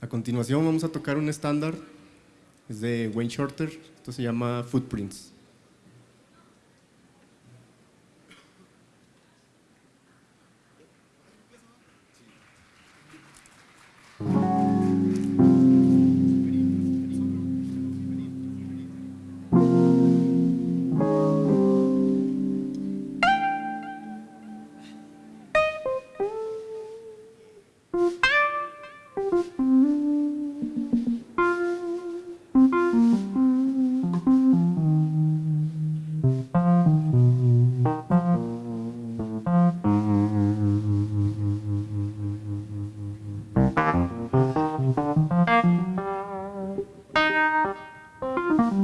A continuación vamos a tocar un estándar, es de Wayne Shorter, esto se llama Footprints. thank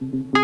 mm -hmm. you